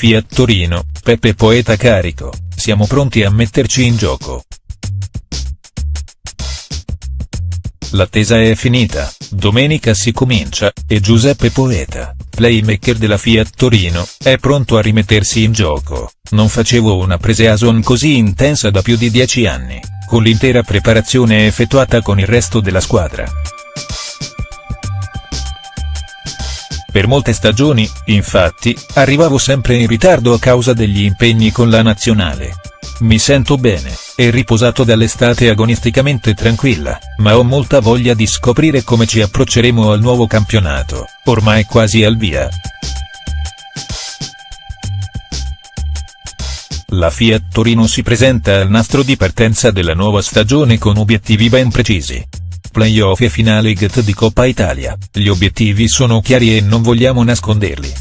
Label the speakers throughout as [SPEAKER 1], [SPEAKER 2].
[SPEAKER 1] Fiat Torino, Peppe Poeta carico, siamo pronti a metterci in gioco. L'attesa è finita, domenica si comincia, e Giuseppe Poeta, playmaker della Fiat Torino, è pronto a rimettersi in gioco, non facevo una pre-season così intensa da più di dieci anni, con l'intera preparazione effettuata con il resto della squadra. Per molte stagioni, infatti, arrivavo sempre in ritardo a causa degli impegni con la nazionale. Mi sento bene, e riposato dall'estate agonisticamente tranquilla, ma ho molta voglia di scoprire come ci approcceremo al nuovo campionato, ormai quasi al via. La Fiat Torino si presenta al nastro di partenza della nuova stagione con obiettivi ben precisi, Playoff e finale get di Coppa Italia, gli obiettivi sono chiari e non vogliamo nasconderli.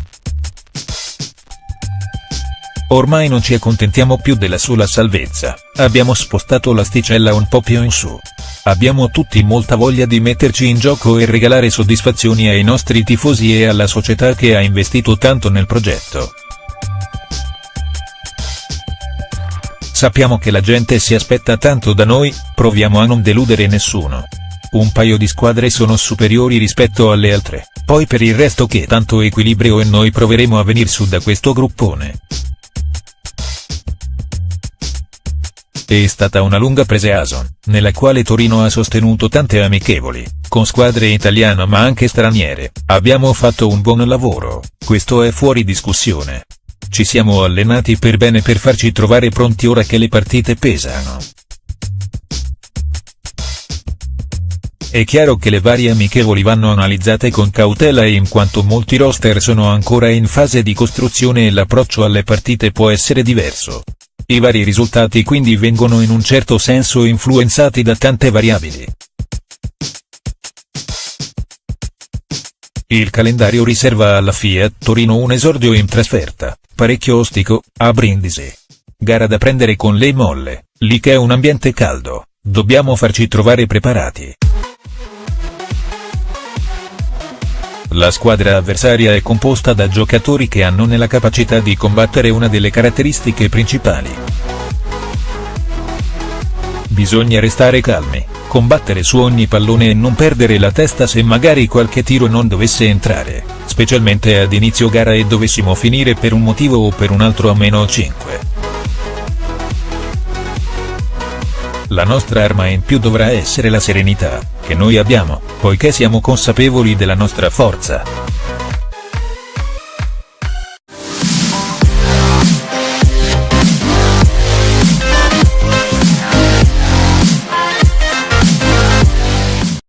[SPEAKER 1] Ormai non ci accontentiamo più della sola salvezza, abbiamo spostato l'asticella un po' più in su. Abbiamo tutti molta voglia di metterci in gioco e regalare soddisfazioni ai nostri tifosi e alla società che ha investito tanto nel progetto. Sappiamo che la gente si aspetta tanto da noi, proviamo a non deludere nessuno. Un paio di squadre sono superiori rispetto alle altre, poi per il resto che tanto equilibrio e noi proveremo a venir su da questo gruppone. È stata una lunga pre-season, nella quale Torino ha sostenuto tante amichevoli, con squadre italiane ma anche straniere, abbiamo fatto un buon lavoro, questo è fuori discussione. Ci siamo allenati per bene per farci trovare pronti ora che le partite pesano. È chiaro che le varie amichevoli vanno analizzate con cautela in quanto molti roster sono ancora in fase di costruzione e l'approccio alle partite può essere diverso. I vari risultati quindi vengono in un certo senso influenzati da tante variabili. Il calendario riserva alla Fiat Torino un esordio in trasferta, parecchio ostico, a Brindisi. Gara da prendere con le molle, lì che è un ambiente caldo, dobbiamo farci trovare preparati. La squadra avversaria è composta da giocatori che hanno nella capacità di combattere una delle caratteristiche principali. Bisogna restare calmi, combattere su ogni pallone e non perdere la testa se magari qualche tiro non dovesse entrare, specialmente ad inizio gara e dovessimo finire per un motivo o per un altro a meno 5. La nostra arma in più dovrà essere la serenità, che noi abbiamo, poiché siamo consapevoli della nostra forza.